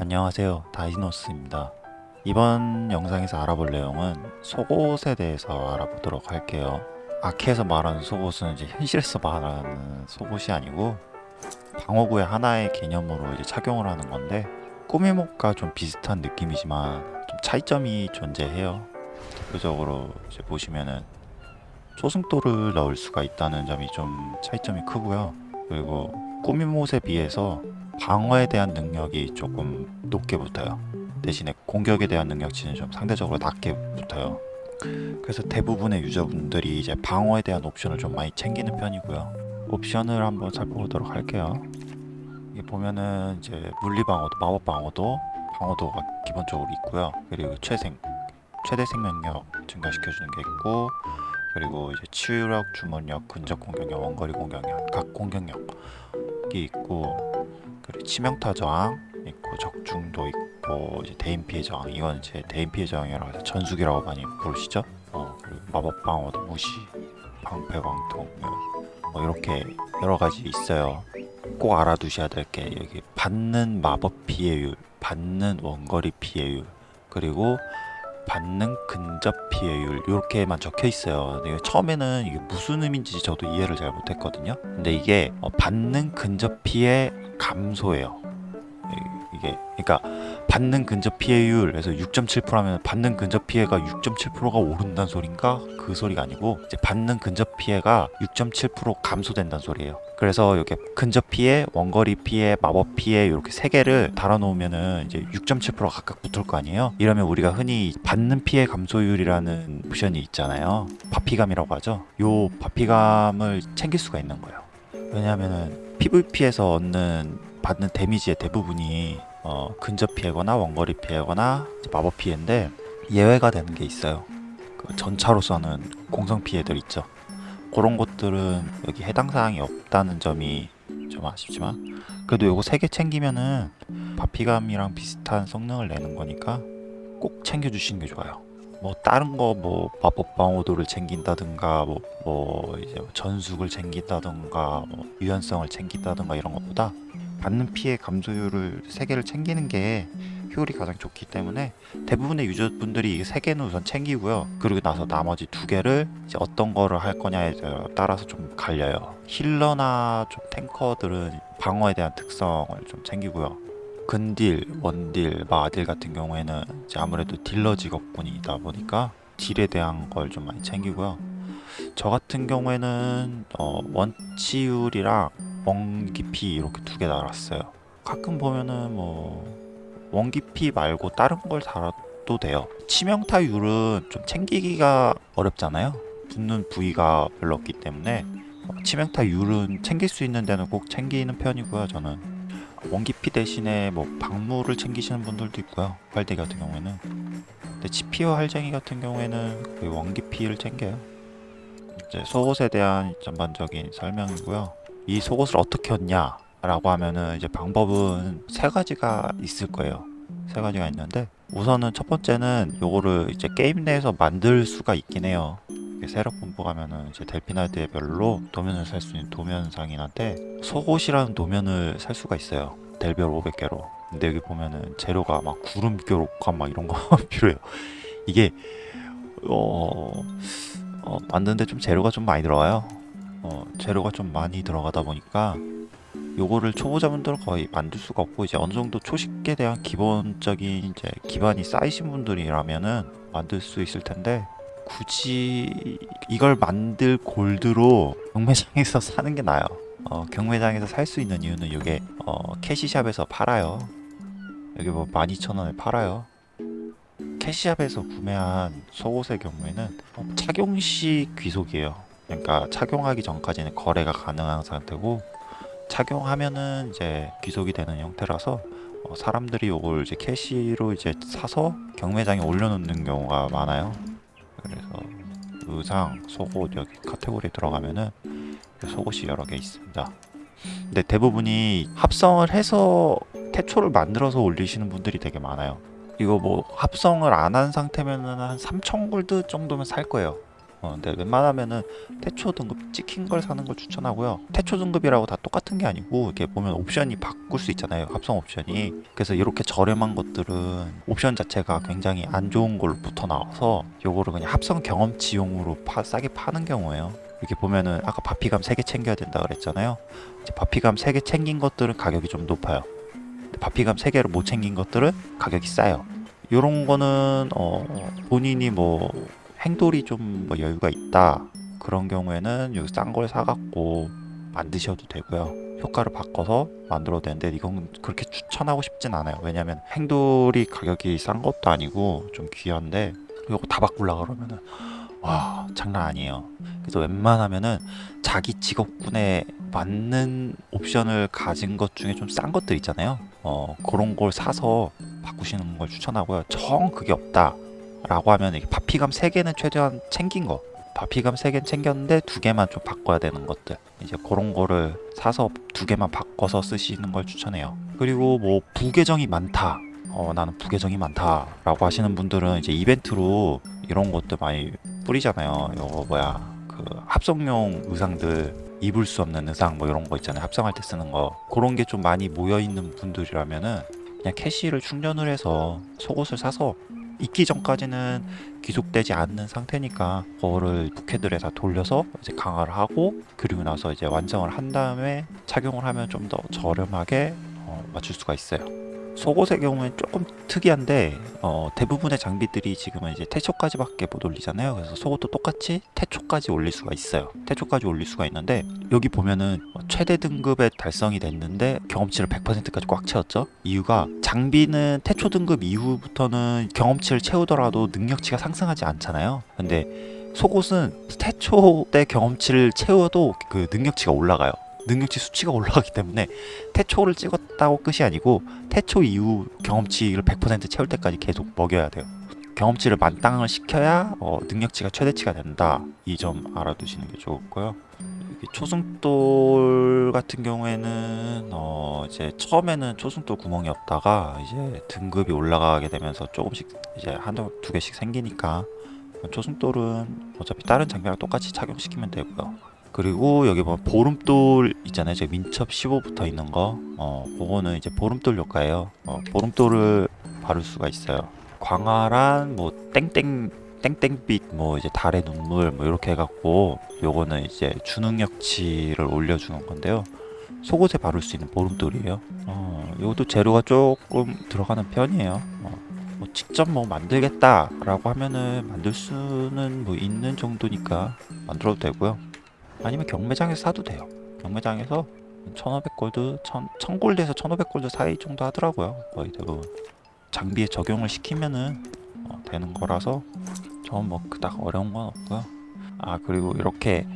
안녕하세요. 다이노스입니다. 이번 영상에서 알아볼 내용은 속옷에 대해서 알아보도록 할게요. 아키에서 말하는 속옷은 이제 현실에서 말하는 속옷이 아니고 방어구의 하나의 개념으로 이제 착용을 하는 건데 꾸미목과 좀 비슷한 느낌이지만 좀 차이점이 존재해요. 대표적으로 이제 보시면은 초승도를 넣을 수가 있다는 점이 좀 차이점이 크고요 그리고 꾸미못에 비해서 방어에 대한 능력이 조금 높게 붙어요. 대신에 공격에 대한 능력치는 좀 상대적으로 낮게 붙어요. 그래서 대부분의 유저분들이 이제 방어에 대한 옵션을 좀 많이 챙기는 편이고요. 옵션을 한번 살펴보도록 할게요. 이게 보면은 이제 물리 방어도, 마법 방어도, 방어도가 기본적으로 있고요. 그리고 최생, 최대 생명력 증가시켜주는 게 있고, 그리고 이제 치유력, 주문력, 근접 공격력, 원거리 공격력, 각 공격력이 있고, 그리고 치명타 저항 있고 적중도 있고 이제 대인 피해 저항 이건 이제 대인 피해 저항이라고 해서 전수기라고 많이 부르시죠. 어 그리고 마법 방어도 무시, 방패 광통 뭐 이렇게 여러 가지 있어요. 꼭 알아두셔야 될 게 여기 받는 마법 피해율, 받는 원거리 피해율 그리고 받는 근접 피해율 이렇게만 적혀 있어요. 처음에는 이게 무슨 의미인지 저도 이해를 잘 못했거든요. 근데 이게 어, 받는 근접 피해 감소예요. 이게 그러니까 받는 근접 피해율에서 6.7%하면 받는 근접 피해가 6.7%가 오른다는 소린가? 그 소리가 아니고 이제 받는 근접 피해가 6.7% 감소된다는 소리예요. 그래서 이렇게 근접 피해, 원거리 피해, 마법 피해 이렇게 세 개를 달아놓으면은 이제 6.7% 각각 붙을 거 아니에요. 이러면 우리가 흔히 받는 피해 감소율이라는 옵션이 있잖아요. 바피감이라고 하죠. 요 바피감을 챙길 수가 있는 거예요. 왜냐하면은 PVP에서 얻는 받는 데미지의 대부분이 어, 근접 피해거나 원거리 피해거나 마법 피해인데 예외가 되는 게 있어요. 그 전차로 쏘는 공성 피해들 있죠. 그런 것들은 여기 해당 사항이 없다는 점이 좀 아쉽지만 그래도 요거 세개 챙기면은 바피감이랑 비슷한 성능을 내는 거니까 꼭 챙겨주시는 게 좋아요. 뭐 다른 거 뭐 마법 방어도를 챙긴다든가 뭐, 뭐 이제 전숙을 챙긴다든가 뭐 유연성을 챙긴다든가 이런 것보다 받는 피해 감소율을 세 개를 챙기는 게 효율이 가장 좋기 때문에 대부분의 유저분들이 이 세 개는 우선 챙기고요. 그리고 나서 나머지 두 개를 이제 어떤 거를 할 거냐에 따라서 좀 갈려요. 힐러나 좀 탱커들은 방어에 대한 특성을 좀 챙기고요. 근딜, 원딜, 마딜 같은 경우에는 이제 아무래도 딜러 직업군이다 보니까 딜에 대한 걸 좀 많이 챙기고요. 저 같은 경우에는 어, 원치율이랑 원기피 이렇게 두 개 달았어요. 가끔 보면은 뭐 원기피 말고 다른 걸 달아도 돼요. 치명타율은 좀 챙기기가 어렵잖아요. 붙는 부위가 별로 없기 때문에 어, 치명타율은 챙길 수 있는 데는 꼭 챙기는 편이고요. 저는 원기피 대신에 뭐 방무를 챙기시는 분들도 있고요. 활대 같은 경우에는 근데 치피와 할쟁이 같은 경우에는 그 원기피를 챙겨요. 이제 속옷에 대한 전반적인 설명이고요. 이 속옷을 어떻게 얻냐 라고 하면은 이제 방법은 세 가지가 있을 거예요. 세 가지가 있는데 우선은 첫 번째는 요거를 이제 게임 내에서 만들 수가 있긴 해요. 세력 본부 가면은 이제 델피나드별로 도면을 살 수 있는 도면상인한테 속옷이라는 도면을 살 수가 있어요. 델별 500개로. 근데 여기 보면은 재료가 막 구름 교 록감 막 이런 거 필요해요. 이게 어, 어 만드는데 좀 재료가 좀 많이 들어가요 어, 재료가 좀 많이 들어가다 보니까 요거를 초보자분들은 거의 만들 수가 없고 이제 어느 정도 초식에 대한 기본적인 이제 기반이 쌓이신 분들이라면은 만들 수 있을 텐데 굳이 이걸 만들 골드로 경매장에서 사는 게 나아요. 어, 경매장에서 살 수 있는 이유는 이게 어, 캐시샵에서 팔아요. 여기 뭐 12,000원에 팔아요. 캐시샵에서 구매한 속옷의 경우에는 어, 착용 시 귀속이에요. 그러니까 착용하기 전까지는 거래가 가능한 상태고 착용하면은 이제 귀속이 되는 형태라서 어, 사람들이 이걸 이제 캐시로 이제 사서 경매장에 올려놓는 경우가 많아요. 그래서 의상, 속옷 여기 카테고리에 들어가면은 속옷이 여러 개 있습니다. 근데 대부분이 합성을 해서 태초를 만들어서 올리시는 분들이 되게 많아요. 이거 뭐 합성을 안 한 상태면은 한 3,000골드 정도면 살 거예요. 어, 근데 웬만하면은 태초 등급 찍힌 걸 사는 걸 추천하고요. 태초 등급이라고 다 똑같은 게 아니고 이렇게 보면 옵션이 바꿀 수 있잖아요. 합성 옵션이. 그래서 이렇게 저렴한 것들은 옵션 자체가 굉장히 안 좋은 걸로 붙어 나와서 요거를 그냥 합성 경험치용으로 파, 싸게 파는 경우에요. 이렇게 보면은 아까 바피감 3개 챙겨야 된다 그랬잖아요. 이제 바피감 3개 챙긴 것들은 가격이 좀 높아요. 바피감 3개를 못 챙긴 것들은 가격이 싸요. 요런 거는 어 본인이 뭐 행돌이 좀 뭐 여유가 있다. 그런 경우에는 여기 싼 걸 사갖고 만드셔도 되고요. 효과를 바꿔서 만들어도 되는데 이건 그렇게 추천하고 싶진 않아요. 왜냐면 행돌이 가격이 싼 것도 아니고 좀 귀한데 이거 다 바꾸려 그러면은 와 장난 아니에요. 그래서 웬만하면은 자기 직업군에 맞는 옵션을 가진 것 중에 좀 싼 것들 있잖아요. 어 그런 걸 사서 바꾸시는 걸 추천하고요 정 그게 없다. 라고 하면 이게 바피감 3개는 최대한 챙긴 거. 바피감 3개는 챙겼는데 두 개만 좀 바꿔야 되는 것들. 이제 그런 거를 사서 두 개만 바꿔서 쓰시는 걸 추천해요. 그리고 뭐 부계정이 많다. 어 나는 부계정이 많다 라고 하시는 분들은 이제 이벤트로 이런 것들 많이 뿌리잖아요. 이거 뭐야 그 합성용 의상들 입을 수 없는 의상 뭐 이런 거 있잖아요. 합성할 때 쓰는 거. 그런 게 좀 많이 모여 있는 분들이라면은 그냥 캐시를 충전을 해서 속옷을 사서 입기 전까지는 귀속되지 않는 상태니까 그거를 부캐들에 다 돌려서 이제 강화를 하고 그리고 나서 이제 완성을 한 다음에 착용을 하면 좀 더 저렴하게 어, 맞출 수가 있어요. 속옷의 경우엔 조금 특이한데 어, 대부분의 장비들이 지금은 이제 태초까지 밖에 못 올리잖아요. 그래서 속옷도 똑같이 태초까지 올릴 수가 있어요. 태초까지 올릴 수가 있는데 여기 보면은 뭐 최대 등급에 달성이 됐는데 경험치를 100%까지 꽉 채웠죠. 이유가 장비는 태초 등급 이후부터는 경험치를 채우더라도 능력치가 상승하지 않잖아요. 근데 속옷은 태초 때 경험치를 채워도 그 능력치가 올라가요. 능력치 수치가 올라가기 때문에 태초를 찍었다고 끝이 아니고 태초 이후 경험치를 100% 채울 때까지 계속 먹여야 돼요. 경험치를 만땅을 시켜야 어, 능력치가 최대치가 된다. 이 점 알아두시는 게 좋고요. 초승돌 같은 경우에는 어 이제 처음에는 초승돌 구멍이 없다가 이제 등급이 올라가게 되면서 조금씩 이제 한두 두 개씩 생기니까 초승돌은 어차피 다른 장비랑 똑같이 착용시키면 되고요. 그리고 여기 보면 보름돌 있잖아요. 제 민첩 15 붙어 있는 거. 어, 그거는 이제 보름돌 효과예요. 어, 보름돌을 바를 수가 있어요. 광활한 뭐 땡땡 땡땡빛 뭐 이제 달의 눈물 뭐 이렇게 해갖고 요거는 이제 주능력치를 올려주는 건데요. 속옷에 바를 수 있는 보름돌이에요. 어, 이것도 재료가 조금 들어가는 편이에요. 어, 뭐 직접 뭐 만들겠다 라고 하면은 만들 수는 뭐 있는 정도니까 만들어도 되고요. 아니면 경매장에서 사도 돼요. 경매장에서 1500골드, 1000골드에서 1500골드 사이 정도 하더라고요. 거의 대부분. 장비에 적용을 시키면은 어, 되는 거라서 저는 뭐 그닥 어려운 건 없고요. 아 그리고 이렇게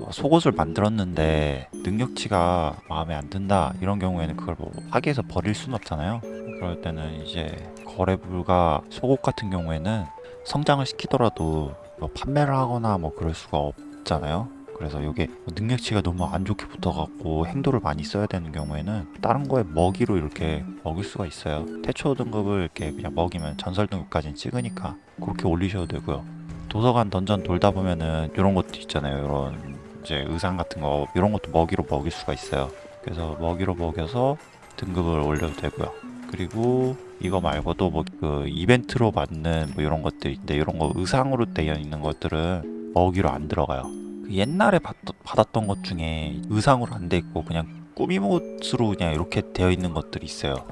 어, 속옷을 만들었는데 능력치가 마음에 안 든다 이런 경우에는 그걸 뭐 파기해서 버릴 수는 없잖아요. 그럴 때는 이제 거래 불가 속옷 같은 경우에는 성장을 시키더라도 뭐 판매를 하거나 뭐 그럴 수가 없잖아요. 그래서 이게 능력치가 너무 안 좋게 붙어갖고 행도를 많이 써야 되는 경우에는 다른 거에 먹이로 이렇게 먹일 수가 있어요. 태초 등급을 이렇게 그냥 먹이면 전설 등급까지는 찍으니까 그렇게 올리셔도 되고요. 도서관 던전 돌다 보면은 이런 것도 있잖아요. 이런 이제 의상 같은 거 이런 것도 먹이로 먹일 수가 있어요. 그래서 먹이로 먹여서 등급을 올려도 되고요. 그리고 이거 말고도 뭐 그 이벤트로 받는 뭐 이런 것들 있는데 이런 거 의상으로 되어 있는 것들은 먹이로 안 들어가요. 그 옛날에 받, 받았던 것 중에 의상으로 안 돼 있고 그냥 꾸미옷으로 그냥 이렇게 되어 있는 것들이 있어요.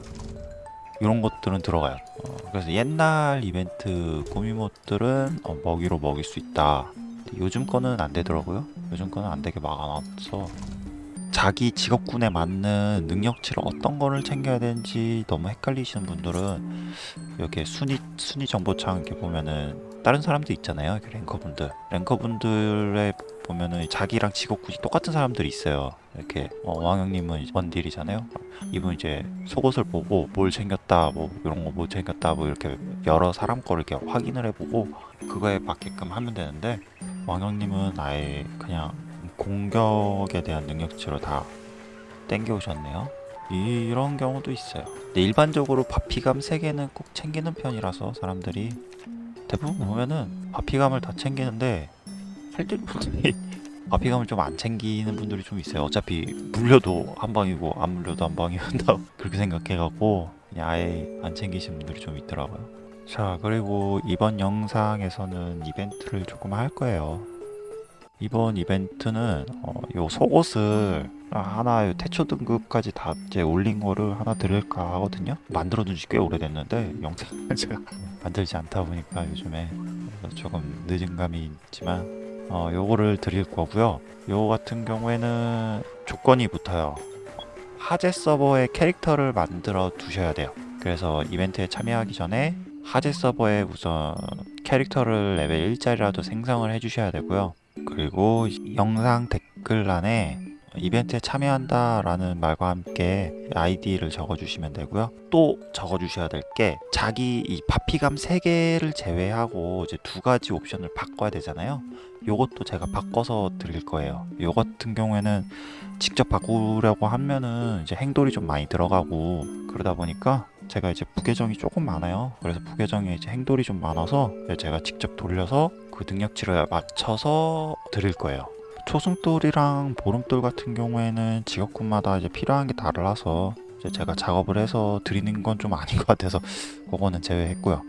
이런 것들은 들어가요. 어, 그래서 옛날 이벤트 꾸미옷들은 어, 먹이로 먹일 수 있다. 요즘 거는 안 되더라고요. 요즘 거는 안 되게 막아놔서 자기 직업군에 맞는 능력치를 어떤 거를 챙겨야 되는지 너무 헷갈리시는 분들은 여기 순위 순위 정보창 이렇게 보면은 다른 사람들 있잖아요. 이렇게 랭커분들 랭커분들의 보면은 자기랑 직업군이 똑같은 사람들이 있어요. 이렇게 어, 왕형님은 원딜이잖아요. 이분 이제 속옷을 보고 뭘 챙겼다, 뭐 이런 거 뭐 챙겼다, 뭐 이렇게 여러 사람 거를 이렇게 확인을 해보고 그거에 맞게끔 하면 되는데 왕형님은 아예 그냥 공격에 대한 능력치로 다 땡겨오셨네요. 이런 경우도 있어요. 근데 일반적으로 바피감 3개는 꼭 챙기는 편이라서 사람들이 대부분 보면은 바피감을 다 챙기는데 할들 분들이 바피감을 좀 안 챙기는 분들이 좀 있어요. 어차피 물려도 한 방이고 안 물려도 한 방이온다 그렇게 생각해갖고 그냥 아예 안 챙기시는 분들이 좀 있더라고요. 자 그리고 이번 영상에서는 이벤트를 조금 할 거예요. 이번 이벤트는 어, 요 속옷을 하나 요 태초 등급까지 다 이제 올린 거를 하나 드릴까 하거든요. 만들어 둔 지 꽤 오래됐는데 영상을 제가 만들지 않다 보니까 요즘에 조금 늦은 감이 있지만 어, 요거를 드릴 거고요. 요거 같은 경우에는 조건이 붙어요. 하재 서버에 캐릭터를 만들어 두셔야 돼요. 그래서 이벤트에 참여하기 전에 하재 서버에 우선 캐릭터를 레벨 1짜리라도 생성을 해주셔야 되고요. 그리고 영상 댓글란에 이벤트에 참여한다 라는 말과 함께 아이디를 적어주시면 되고요. 또 적어주셔야 될 게 자기 이 바피감 3개를 제외하고 이제 두 가지 옵션을 바꿔야 되잖아요. 요것도 제가 바꿔서 드릴 거예요. 요 같은 경우에는 직접 바꾸려고 하면은 이제 행돌이 좀 많이 들어가고 그러다 보니까 제가 이제 부계정이 조금 많아요. 그래서 부계정에 이제 행돌이 좀 많아서 제가 직접 돌려서 그 능력치를 맞춰서 드릴 거예요. 초승돌이랑 보름돌 같은 경우에는 직업군마다 이제 필요한 게 다르라서 이제 제가 작업을 해서 드리는 건 좀 아닌 것 같아서 그거는 제외했고요.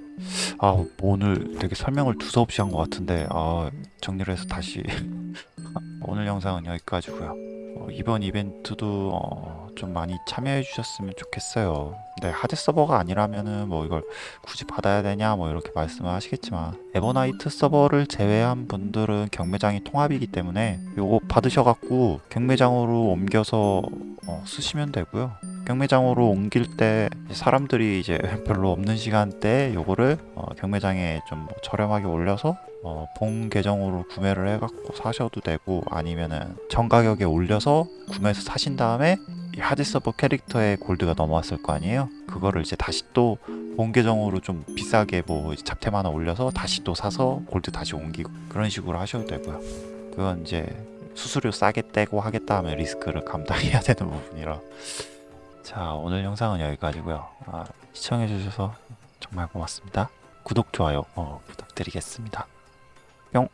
아 오늘 되게 설명을 두서없이 한 것 같은데 아 정리를 해서 다시 오늘 영상은 여기까지고요. 어, 이번 이벤트도 어, 좀 많이 참여해 주셨으면 좋겠어요. 네, 하드 서버가 아니라면은 뭐 이걸 굳이 받아야 되냐 뭐 이렇게 말씀을 하시겠지만 에버나이트 서버를 제외한 분들은 경매장이 통합이기 때문에 요거 받으셔갖고 경매장으로 옮겨서 어, 쓰시면 되고요. 경매장으로 옮길 때 사람들이 이제 별로 없는 시간대에 요거를 어, 경매장에 좀뭐 저렴하게 올려서 어, 본 계정으로 구매를 해갖고 사셔도 되고 아니면은 전 가격에 올려서 구매해서 사신 다음에 이 하드 서버 캐릭터에 골드가 넘어왔을 거 아니에요? 그거를 이제 다시 또 본 계정으로 좀 비싸게 뭐 잡템 하나 올려서 다시 또 사서 골드 다시 옮기고 그런 식으로 하셔도 되고요. 그건 이제 수수료 싸게 떼고 하겠다 하면 리스크를 감당해야 되는 부분이라 자 오늘 영상은 여기까지고요. 아, 시청해주셔서 정말 고맙습니다. 구독, 좋아요 어, 부탁드리겠습니다. 뿅